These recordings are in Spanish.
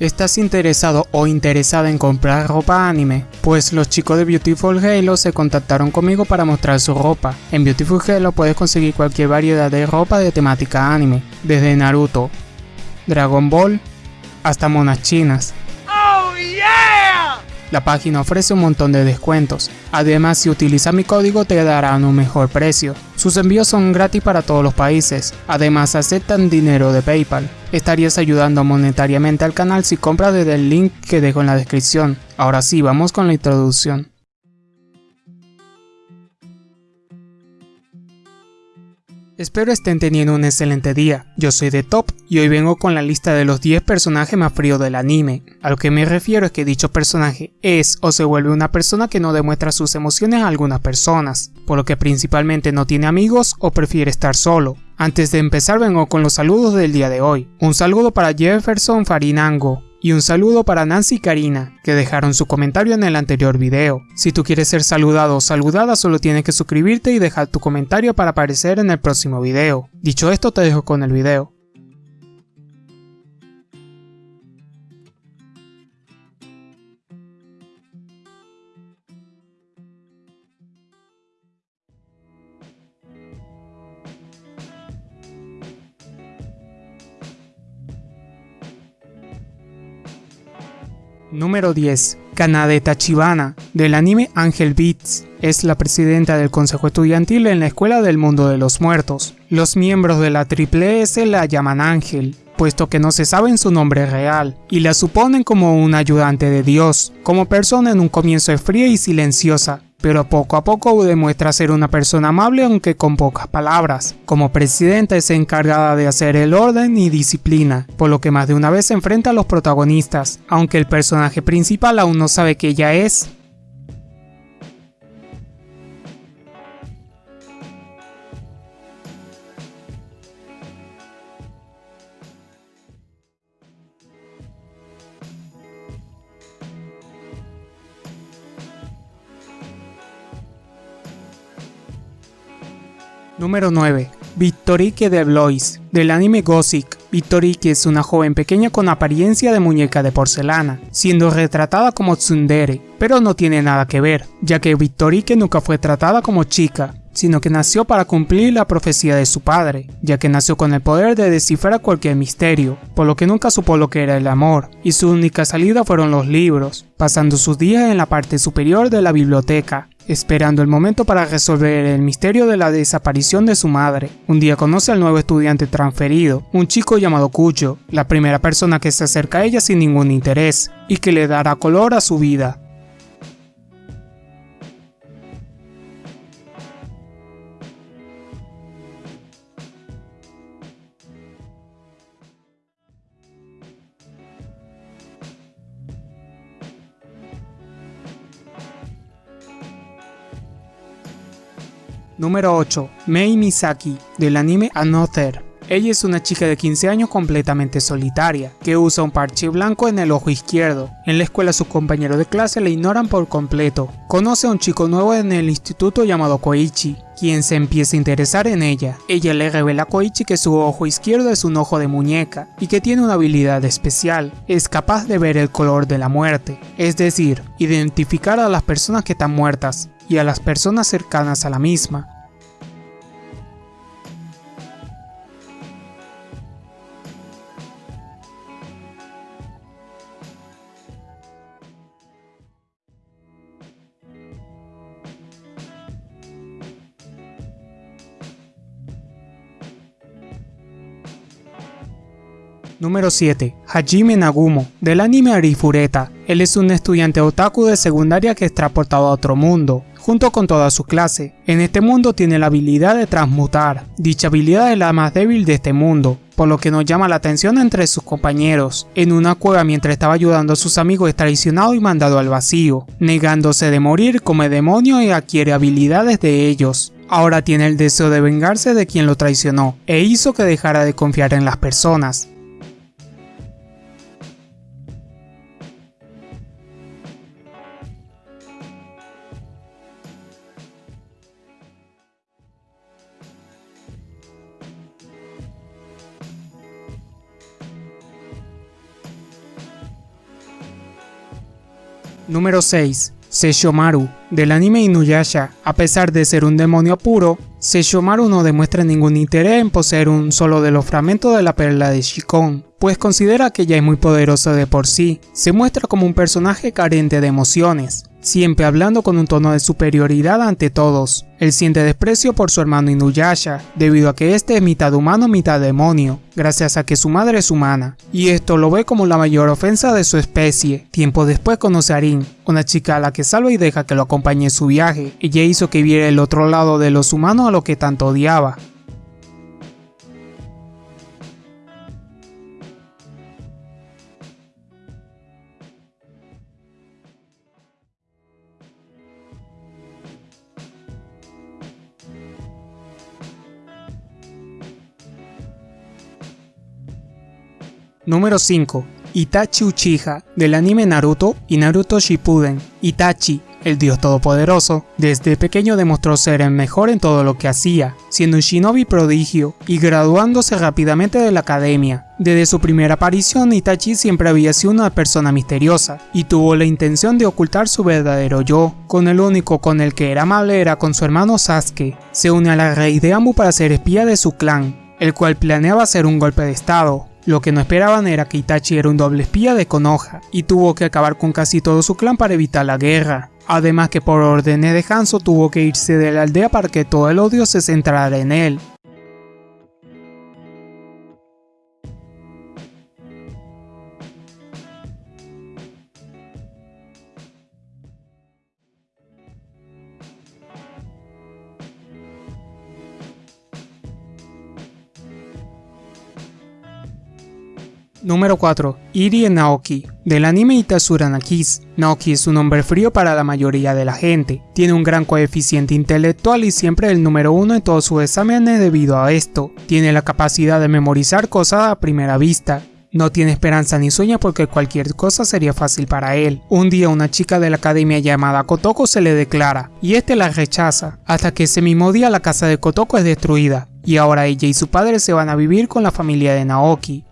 ¿Estás interesado o interesada en comprar ropa anime? Pues los chicos de Beautiful Halo se contactaron conmigo para mostrar su ropa. En Beautiful Halo puedes conseguir cualquier variedad de ropa de temática anime, desde Naruto, Dragon Ball, hasta monas chinas. La página ofrece un montón de descuentos. Además, si utilizas mi código te darán un mejor precio. Sus envíos son gratis para todos los países. Además, aceptan dinero de PayPal. Estarías ayudando monetariamente al canal si compras desde el link que dejo en la descripción. Ahora sí, vamos con la introducción. Espero estén teniendo un excelente día, yo soy de Top y hoy vengo con la lista de los 10 personajes más fríos del anime. A lo que me refiero es que dicho personaje es o se vuelve una persona que no demuestra sus emociones a algunas personas, por lo que principalmente no tiene amigos o prefiere estar solo. Antes de empezar vengo con los saludos del día de hoy. Un saludo para Jefferson Farinango, y un saludo para Nancy y Karina, que dejaron su comentario en el anterior video. Si tú quieres ser saludado o saludada, solo tienes que suscribirte y dejar tu comentario para aparecer en el próximo video. Dicho esto, te dejo con el video. Número 10. Kanade Tachibana, del anime Angel Beats. Es la presidenta del consejo estudiantil en la Escuela del Mundo de los Muertos. Los miembros de la Triple S la llaman Ángel, puesto que no se sabe su nombre real, y la suponen como un ayudante de Dios. Como persona en un comienzo es fría y silenciosa, pero poco a poco demuestra ser una persona amable aunque con pocas palabras. Como presidenta es encargada de hacer el orden y disciplina, por lo que más de una vez se enfrenta a los protagonistas, aunque el personaje principal aún no sabe que ella es Número 9. Victorique de Blois, del anime Gothic. Victorique es una joven pequeña con apariencia de muñeca de porcelana, siendo retratada como tsundere, pero no tiene nada que ver, ya que Victorique nunca fue tratada como chica, sino que nació para cumplir la profecía de su padre, ya que nació con el poder de descifrar cualquier misterio, por lo que nunca supo lo que era el amor, y su única salida fueron los libros, pasando sus días en la parte superior de la biblioteca, esperando el momento para resolver el misterio de la desaparición de su madre. Un día conoce al nuevo estudiante transferido, un chico llamado Cucho, la primera persona que se acerca a ella sin ningún interés, y que le dará color a su vida. Número 8. Mei Misaki, del anime Another. Ella es una chica de 15 años completamente solitaria, que usa un parche blanco en el ojo izquierdo. En la escuela sus compañeros de clase la ignoran por completo. Conoce a un chico nuevo en el instituto llamado Koichi, quien se empieza a interesar en ella. Ella le revela a Koichi que su ojo izquierdo es un ojo de muñeca y que tiene una habilidad especial, es capaz de ver el color de la muerte, es decir, identificar a las personas que están muertas y a las personas cercanas a la misma. Número 7. Hajime Nagumo, del anime Arifureta. Él es un estudiante otaku de secundaria que es transportado a otro mundo, junto con toda su clase. En este mundo tiene la habilidad de transmutar. Dicha habilidad es la más débil de este mundo, por lo que nos llama la atención entre sus compañeros. En una cueva mientras estaba ayudando a sus amigos es traicionado y mandado al vacío. Negándose de morir come demonio y adquiere habilidades de ellos. Ahora tiene el deseo de vengarse de quien lo traicionó, e hizo que dejara de confiar en las personas. Número 6. Seishomaru, del anime Inuyasha. A pesar de ser un demonio puro, Seishomaru no demuestra ningún interés en poseer un solo de los fragmentos de la perla de Shikon, pues considera que ella es muy poderosa de por sí. Se muestra como un personaje carente de emociones, siempre hablando con un tono de superioridad ante todos. Él siente desprecio por su hermano Inuyasha, debido a que este es mitad humano mitad demonio, gracias a que su madre es humana, y esto lo ve como la mayor ofensa de su especie. Tiempo después conoce a Rin, una chica a la que salva y deja que lo acompañe en su viaje. Ella hizo que viera el otro lado de los humanos a lo que tanto odiaba, Número 5. Itachi Uchiha, del anime Naruto y Naruto Shippuden. Itachi, el dios todopoderoso, desde pequeño demostró ser el mejor en todo lo que hacía, siendo un shinobi prodigio y graduándose rápidamente de la academia. Desde su primera aparición, Itachi siempre había sido una persona misteriosa y tuvo la intención de ocultar su verdadero yo, con el único con el que era amable era con su hermano Sasuke. Se une a la raíz de Ambu para ser espía de su clan, el cual planeaba hacer un golpe de estado, lo que no esperaban era que Itachi era un doble espía de Konoha y tuvo que acabar con casi todo su clan para evitar la guerra. Además que por órdenes de Hanzo tuvo que irse de la aldea para que todo el odio se centrara en él. Número 4. Irie Naoki, del anime Itasura Kiss. Naoki es un hombre frío para la mayoría de la gente, tiene un gran coeficiente intelectual y siempre el número uno en todos sus exámenes debido a esto. Tiene la capacidad de memorizar cosas a primera vista, no tiene esperanza ni sueña porque cualquier cosa sería fácil para él. Un día una chica de la academia llamada Kotoko se le declara, y este la rechaza, hasta que ese mismo día la casa de Kotoko es destruida, y ahora ella y su padre se van a vivir con la familia de Naoki.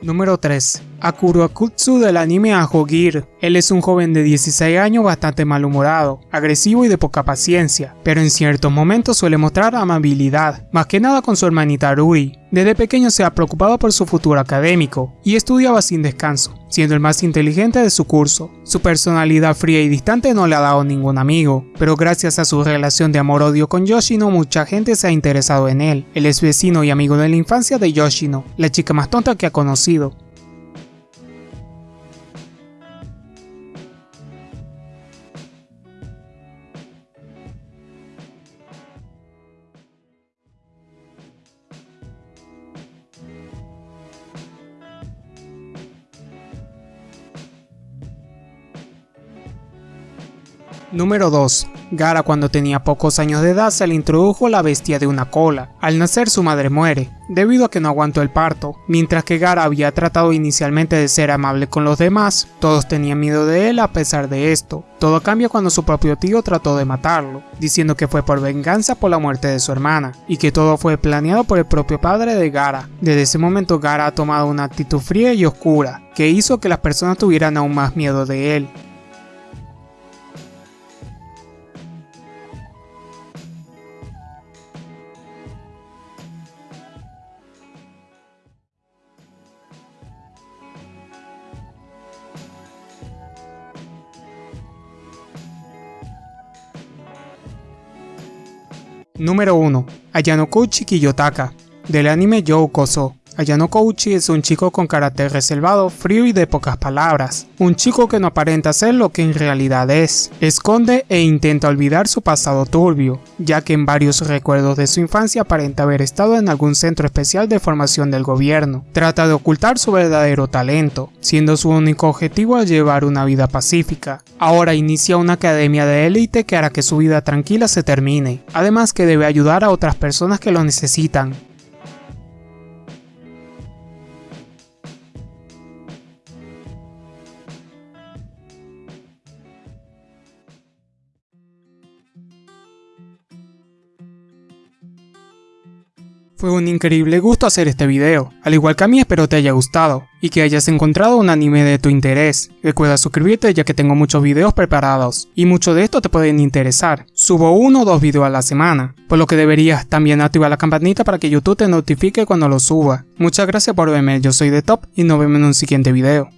Número 3. Akuro Akutsu del anime Ahogir. Él es un joven de 16 años bastante malhumorado, agresivo y de poca paciencia, pero en ciertos momentos suele mostrar amabilidad, más que nada con su hermanita Rui. Desde pequeño se ha preocupado por su futuro académico y estudiaba sin descanso, siendo el más inteligente de su curso. Su personalidad fría y distante no le ha dado ningún amigo, pero gracias a su relación de amor-odio con Yoshino mucha gente se ha interesado en él. Él es vecino y amigo de la infancia de Yoshino, la chica más tonta que ha conocido. Número 2. Gara cuando tenía pocos años de edad se le introdujo la bestia de una cola. Al nacer su madre muere, debido a que no aguantó el parto. Mientras que Gara había tratado inicialmente de ser amable con los demás, todos tenían miedo de él a pesar de esto. Todo cambia cuando su propio tío trató de matarlo, diciendo que fue por venganza por la muerte de su hermana, y que todo fue planeado por el propio padre de Gara. Desde ese momento Gara ha tomado una actitud fría y oscura, que hizo que las personas tuvieran aún más miedo de él. Número 1. Ayanokouchi Kiyotaka, del anime Yo Koso. Ayanokouchi es un chico con carácter reservado, frío y de pocas palabras. Un chico que no aparenta ser lo que en realidad es. Esconde e intenta olvidar su pasado turbio, ya que en varios recuerdos de su infancia aparenta haber estado en algún centro especial de formación del gobierno. Trata de ocultar su verdadero talento, siendo su único objetivo llevar una vida pacífica. Ahora inicia una academia de élite que hará que su vida tranquila se termine, además que debe ayudar a otras personas que lo necesitan. Fue un increíble gusto hacer este video, al igual que a mí espero te haya gustado, y que hayas encontrado un anime de tu interés. Recuerda suscribirte ya que tengo muchos videos preparados, y muchos de estos te pueden interesar. Subo uno o dos videos a la semana, por lo que deberías también activar la campanita para que YouTube te notifique cuando lo suba. Muchas gracias por verme, yo soy The Top y nos vemos en un siguiente video.